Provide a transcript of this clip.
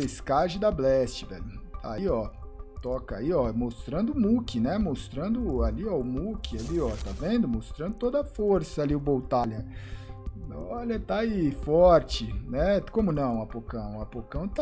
pescagem da Blast, velho. Aí, ó. Toca aí, ó. Mostrando o Mook, né? Mostrando ali, ó. O Mook ali, ó. Tá vendo? Mostrando toda a força ali o Boltalha. Olha, tá aí forte, né? Como não, Apocão? Apocão tá